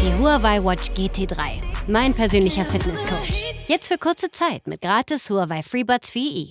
Die Huawei Watch GT3, mein persönlicher Fitnesscoach. Jetzt für kurze Zeit mit gratis Huawei FreeBuds 4i.